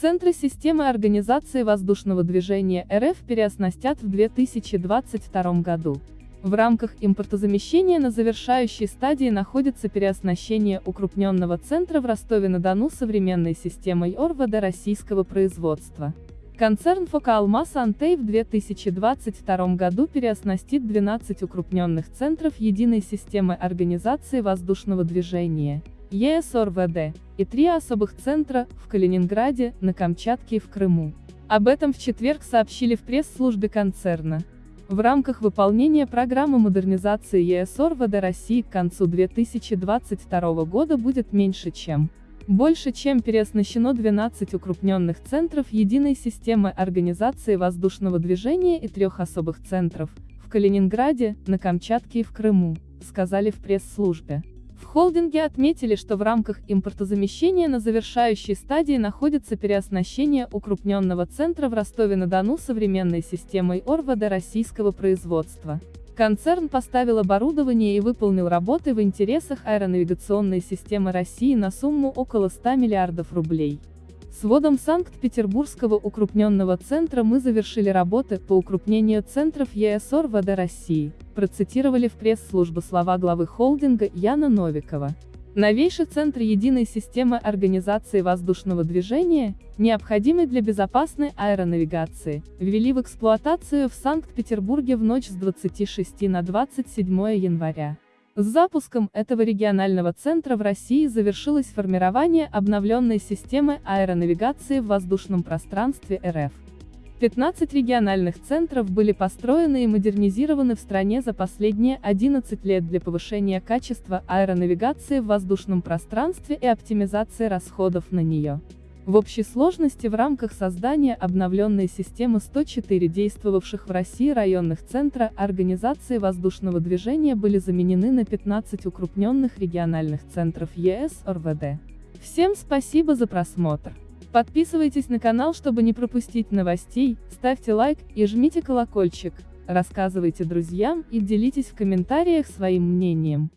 Центры системы организации воздушного движения РФ переоснастят в 2022 году. В рамках импортозамещения на завершающей стадии находится переоснащение укрупненного центра в Ростове-на-Дону современной системой ОРВД российского производства. Концерн Фокалмас Антей в 2022 году переоснастит 12 укрупненных центров единой системы организации воздушного движения, ЕС-ОРВД, и три особых центра, в Калининграде, на Камчатке и в Крыму. Об этом в четверг сообщили в пресс-службе концерна. В рамках выполнения программы модернизации ЕС ОРВД России к концу 2022 года будет меньше чем больше чем переоснащено 12 укрупненных центров единой системы организации воздушного движения и трех особых центров, в Калининграде, на Камчатке и в Крыму, сказали в пресс-службе. Холдинге отметили, что в рамках импортозамещения на завершающей стадии находится переоснащение укрупненного центра в Ростове-на-Дону современной системой ОРВД российского производства. Концерн поставил оборудование и выполнил работы в интересах аэронавигационной системы России на сумму около 100 миллиардов рублей. С вводом Санкт-Петербургского укрупненного центра мы завершили работы по укрупнению центров ЕС ОРВД России, процитировали в пресс-службу слова главы холдинга Яна Новикова. Новейший центр единой системы организации воздушного движения, необходимый для безопасной аэронавигации, ввели в эксплуатацию в Санкт-Петербурге в ночь с 26 на 27 января. С запуском этого регионального центра в России завершилось формирование обновленной системы аэронавигации в воздушном пространстве РФ. 15 региональных центров были построены и модернизированы в стране за последние 11 лет для повышения качества аэронавигации в воздушном пространстве и оптимизации расходов на нее. В общей сложности в рамках создания обновленной системы 104 действовавших в России районных центра организации воздушного движения были заменены на 15 укрупненных региональных центров ЕС ОРВД. Всем спасибо за просмотр. Подписывайтесь на канал, чтобы не пропустить новостей, ставьте лайк и жмите колокольчик, рассказывайте друзьям и делитесь в комментариях своим мнением.